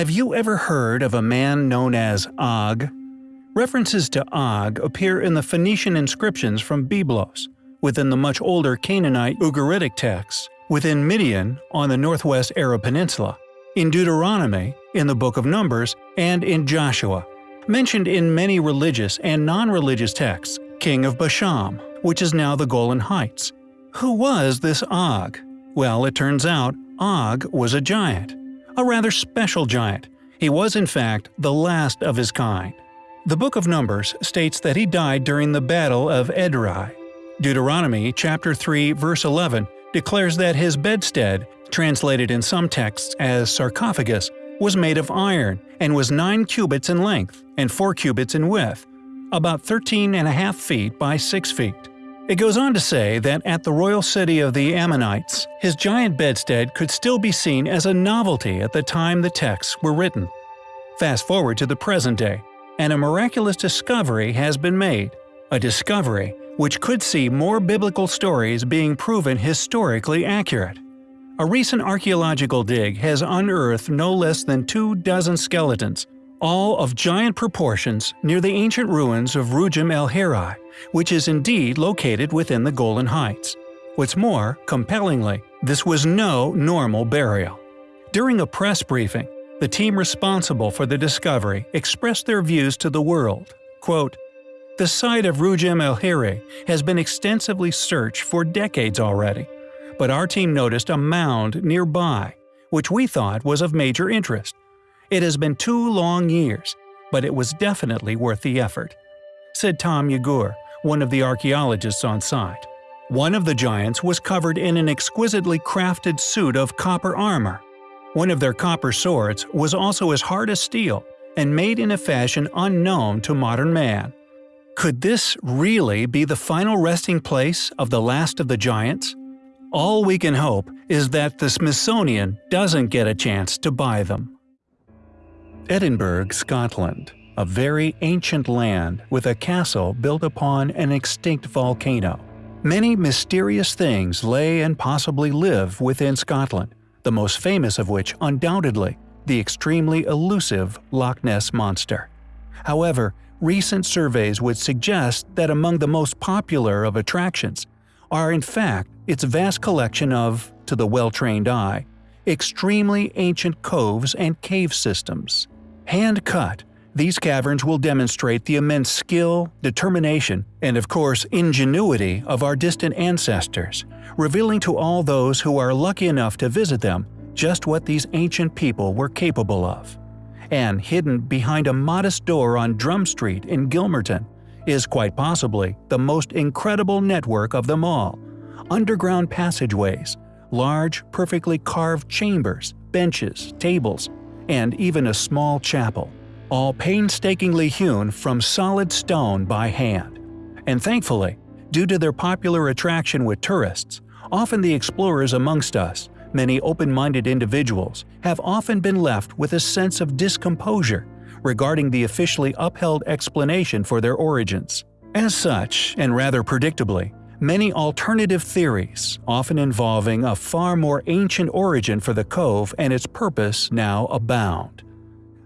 Have you ever heard of a man known as Og? References to Og appear in the Phoenician inscriptions from Byblos, within the much older Canaanite Ugaritic texts, within Midian on the northwest Arab Peninsula, in Deuteronomy, in the Book of Numbers, and in Joshua. Mentioned in many religious and non-religious texts, king of Bashan, which is now the Golan Heights. Who was this Og? Well, it turns out Og was a giant. A rather special giant. He was in fact the last of his kind. The Book of Numbers states that he died during the Battle of Edrei. Deuteronomy chapter 3 verse 11 declares that his bedstead, translated in some texts as sarcophagus, was made of iron and was 9 cubits in length and 4 cubits in width, about 13 and a half feet by 6 feet. It goes on to say that at the royal city of the Ammonites, his giant bedstead could still be seen as a novelty at the time the texts were written. Fast forward to the present day, and a miraculous discovery has been made. A discovery which could see more biblical stories being proven historically accurate. A recent archaeological dig has unearthed no less than two dozen skeletons, all of giant proportions near the ancient ruins of Rugem el Hirah, which is indeed located within the Golan Heights. What's more, compellingly, this was no normal burial. During a press briefing, the team responsible for the discovery expressed their views to the world. Quote, the site of Rugem el Hirah has been extensively searched for decades already, but our team noticed a mound nearby, which we thought was of major interest. It has been two long years, but it was definitely worth the effort, said Tom Yegur, one of the archaeologists on site. One of the giants was covered in an exquisitely crafted suit of copper armor, one of their copper swords was also as hard as steel and made in a fashion unknown to modern man. Could this really be the final resting place of the last of the giants? All we can hope is that the Smithsonian doesn't get a chance to buy them. Edinburgh, Scotland a very ancient land with a castle built upon an extinct volcano. Many mysterious things lay and possibly live within Scotland, the most famous of which undoubtedly the extremely elusive Loch Ness Monster. However, recent surveys would suggest that among the most popular of attractions are in fact its vast collection of, to the well-trained eye, extremely ancient coves and cave systems. Hand-cut, these caverns will demonstrate the immense skill, determination, and of course ingenuity of our distant ancestors, revealing to all those who are lucky enough to visit them just what these ancient people were capable of. And hidden behind a modest door on Drum Street in Gilmerton is quite possibly the most incredible network of them all – underground passageways, large, perfectly carved chambers, benches, tables, and even a small chapel all painstakingly hewn from solid stone by hand. And thankfully, due to their popular attraction with tourists, often the explorers amongst us, many open-minded individuals, have often been left with a sense of discomposure regarding the officially upheld explanation for their origins. As such, and rather predictably, many alternative theories, often involving a far more ancient origin for the cove and its purpose now abound.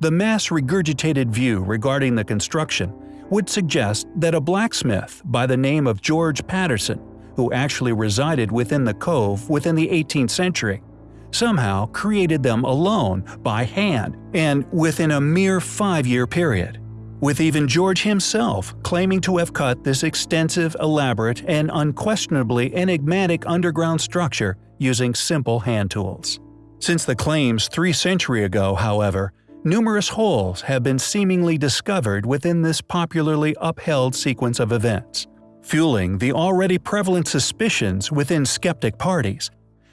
The mass regurgitated view regarding the construction would suggest that a blacksmith by the name of George Patterson, who actually resided within the cove within the 18th century, somehow created them alone, by hand, and within a mere five-year period, with even George himself claiming to have cut this extensive, elaborate, and unquestionably enigmatic underground structure using simple hand tools. Since the claims three century ago, however, numerous holes have been seemingly discovered within this popularly upheld sequence of events, fueling the already prevalent suspicions within skeptic parties,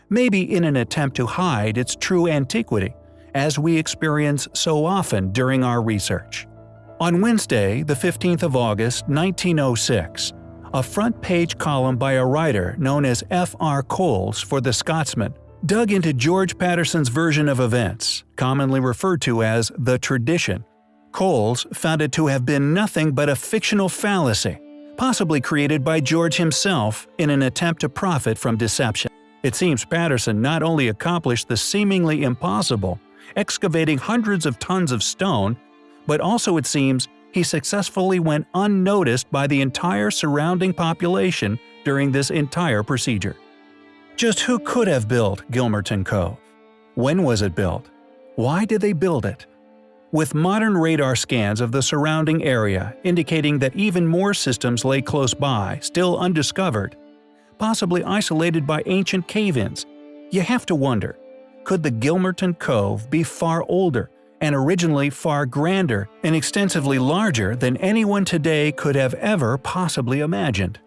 maybe in an attempt to hide its true antiquity, as we experience so often during our research. On Wednesday, the 15th of August 1906, a front-page column by a writer known as F. R. Coles for The Scotsman dug into George Patterson's version of events, commonly referred to as the tradition. Coles found it to have been nothing but a fictional fallacy, possibly created by George himself in an attempt to profit from deception. It seems Patterson not only accomplished the seemingly impossible, excavating hundreds of tons of stone, but also it seems he successfully went unnoticed by the entire surrounding population during this entire procedure. Just who could have built Gilmerton Cove? When was it built? Why did they build it? With modern radar scans of the surrounding area indicating that even more systems lay close by, still undiscovered, possibly isolated by ancient cave-ins, you have to wonder, could the Gilmerton Cove be far older and originally far grander and extensively larger than anyone today could have ever possibly imagined?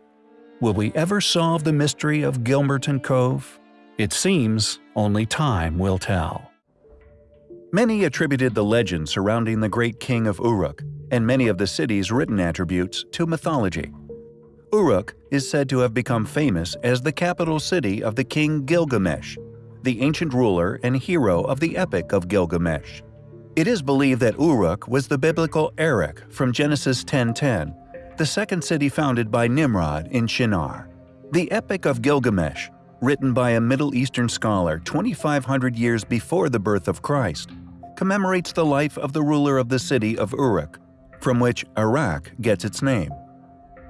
Will we ever solve the mystery of Gilmerton Cove? It seems only time will tell. Many attributed the legend surrounding the great king of Uruk and many of the city's written attributes to mythology. Uruk is said to have become famous as the capital city of the king Gilgamesh, the ancient ruler and hero of the Epic of Gilgamesh. It is believed that Uruk was the biblical Erech from Genesis 10.10 the second city founded by Nimrod in Shinar. The Epic of Gilgamesh, written by a Middle Eastern scholar 2,500 years before the birth of Christ, commemorates the life of the ruler of the city of Uruk, from which Iraq gets its name.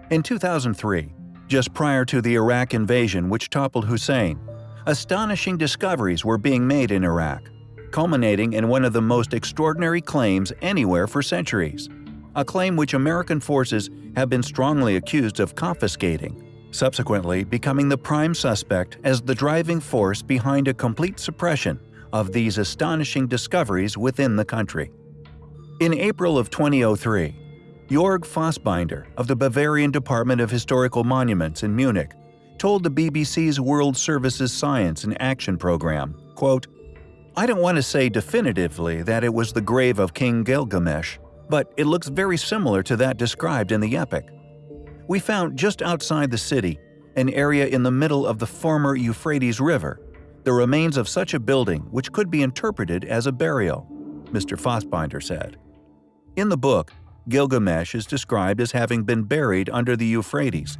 In 2003, just prior to the Iraq invasion which toppled Hussein, astonishing discoveries were being made in Iraq, culminating in one of the most extraordinary claims anywhere for centuries a claim which American forces have been strongly accused of confiscating, subsequently becoming the prime suspect as the driving force behind a complete suppression of these astonishing discoveries within the country. In April of 2003, Jorg Fassbinder of the Bavarian Department of Historical Monuments in Munich told the BBC's World Services Science in Action program, quote, I don't want to say definitively that it was the grave of King Gilgamesh, but it looks very similar to that described in the epic. We found just outside the city, an area in the middle of the former Euphrates River, the remains of such a building which could be interpreted as a burial, Mr. Fassbinder said. In the book, Gilgamesh is described as having been buried under the Euphrates.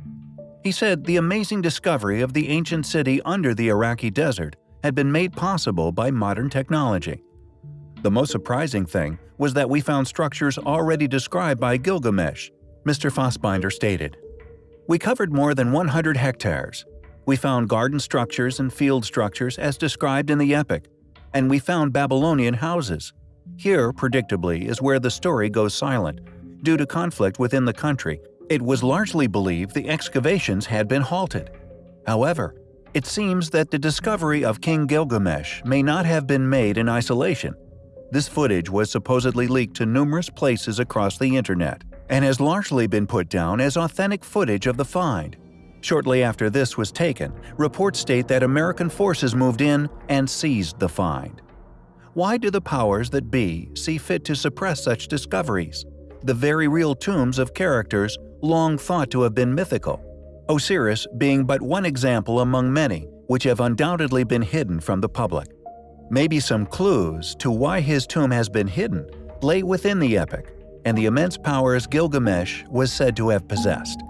He said the amazing discovery of the ancient city under the Iraqi desert had been made possible by modern technology. The most surprising thing was that we found structures already described by Gilgamesh, Mr. Fassbinder stated. We covered more than 100 hectares. We found garden structures and field structures as described in the epic, and we found Babylonian houses. Here, predictably, is where the story goes silent. Due to conflict within the country, it was largely believed the excavations had been halted. However, it seems that the discovery of King Gilgamesh may not have been made in isolation. This footage was supposedly leaked to numerous places across the internet and has largely been put down as authentic footage of the find. Shortly after this was taken, reports state that American forces moved in and seized the find. Why do the powers that be see fit to suppress such discoveries? The very real tombs of characters long thought to have been mythical, Osiris being but one example among many which have undoubtedly been hidden from the public. Maybe some clues to why his tomb has been hidden lay within the epic and the immense powers Gilgamesh was said to have possessed.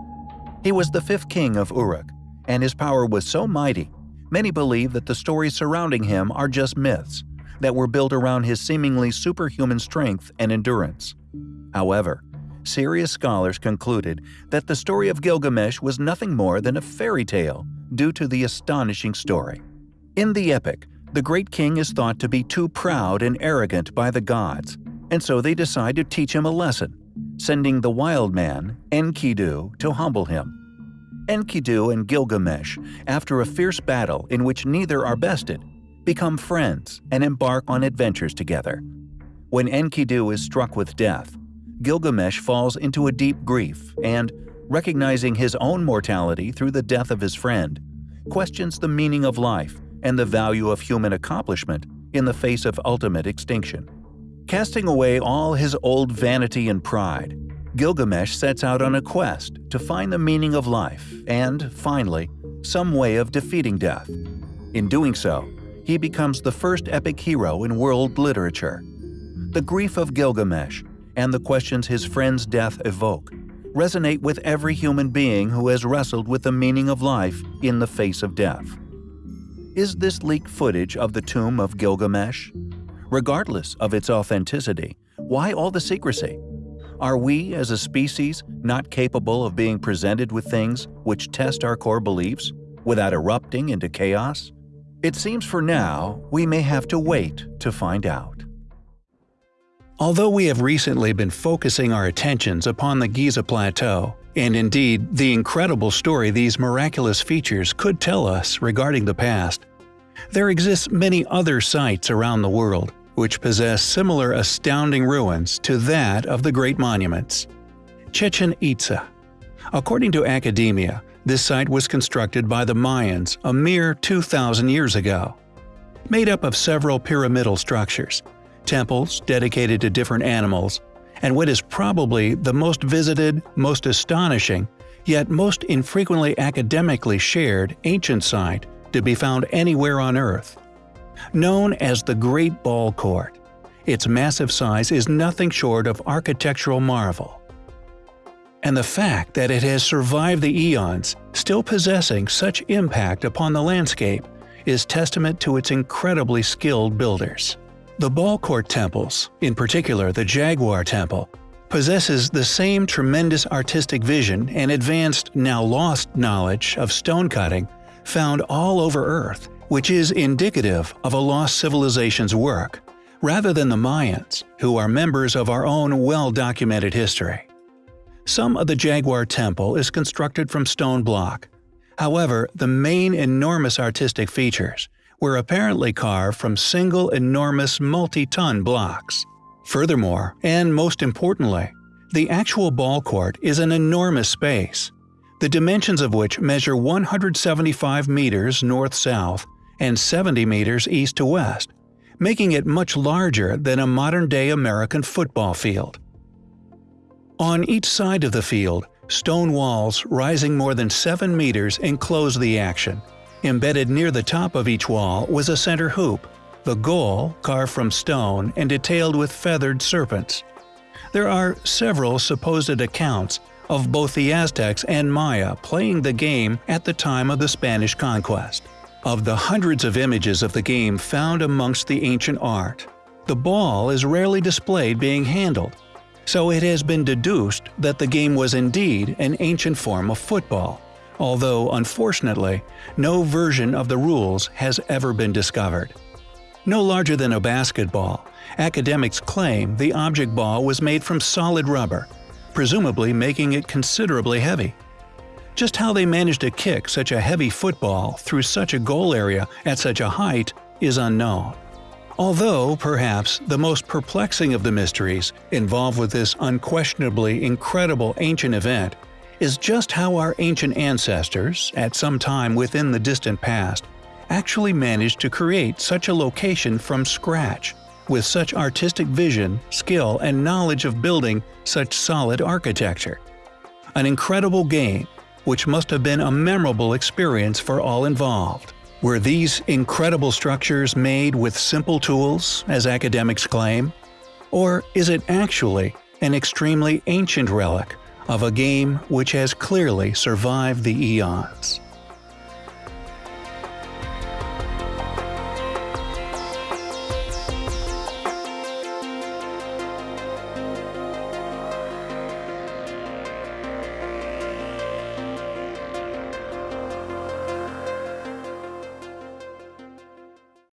He was the fifth king of Uruk, and his power was so mighty, many believe that the stories surrounding him are just myths that were built around his seemingly superhuman strength and endurance. However, serious scholars concluded that the story of Gilgamesh was nothing more than a fairy tale due to the astonishing story. In the epic, the great king is thought to be too proud and arrogant by the gods, and so they decide to teach him a lesson, sending the wild man, Enkidu, to humble him. Enkidu and Gilgamesh, after a fierce battle in which neither are bested, become friends and embark on adventures together. When Enkidu is struck with death, Gilgamesh falls into a deep grief and, recognizing his own mortality through the death of his friend, questions the meaning of life and the value of human accomplishment in the face of ultimate extinction. Casting away all his old vanity and pride, Gilgamesh sets out on a quest to find the meaning of life and, finally, some way of defeating death. In doing so, he becomes the first epic hero in world literature. The grief of Gilgamesh and the questions his friend's death evoke resonate with every human being who has wrestled with the meaning of life in the face of death. Is this leaked footage of the tomb of Gilgamesh? regardless of its authenticity. Why all the secrecy? Are we, as a species, not capable of being presented with things which test our core beliefs without erupting into chaos? It seems for now we may have to wait to find out. Although we have recently been focusing our attentions upon the Giza Plateau, and indeed the incredible story these miraculous features could tell us regarding the past, there exist many other sites around the world which possess similar astounding ruins to that of the Great Monuments. Chichen Itza According to academia, this site was constructed by the Mayans a mere 2,000 years ago. Made up of several pyramidal structures, temples dedicated to different animals, and what is probably the most visited, most astonishing, yet most infrequently academically shared ancient site to be found anywhere on Earth. Known as the Great Ball Court, its massive size is nothing short of architectural marvel. And the fact that it has survived the eons, still possessing such impact upon the landscape, is testament to its incredibly skilled builders. The Ball Court temples, in particular the Jaguar Temple, possesses the same tremendous artistic vision and advanced, now lost knowledge of stone cutting found all over Earth which is indicative of a lost civilization's work, rather than the Mayans, who are members of our own well-documented history. Some of the Jaguar Temple is constructed from stone block. However, the main enormous artistic features were apparently carved from single enormous multi-ton blocks. Furthermore, and most importantly, the actual ball court is an enormous space, the dimensions of which measure 175 meters north-south and 70 meters east to west, making it much larger than a modern-day American football field. On each side of the field, stone walls rising more than 7 meters enclose the action. Embedded near the top of each wall was a center hoop, the goal carved from stone and detailed with feathered serpents. There are several supposed accounts of both the Aztecs and Maya playing the game at the time of the Spanish conquest. Of the hundreds of images of the game found amongst the ancient art, the ball is rarely displayed being handled, so it has been deduced that the game was indeed an ancient form of football, although unfortunately, no version of the rules has ever been discovered. No larger than a basketball, academics claim the object ball was made from solid rubber, presumably making it considerably heavy. Just how they managed to kick such a heavy football through such a goal area at such a height is unknown. Although, perhaps, the most perplexing of the mysteries involved with this unquestionably incredible ancient event is just how our ancient ancestors, at some time within the distant past, actually managed to create such a location from scratch, with such artistic vision, skill, and knowledge of building such solid architecture. An incredible game which must have been a memorable experience for all involved. Were these incredible structures made with simple tools, as academics claim? Or is it actually an extremely ancient relic of a game which has clearly survived the eons?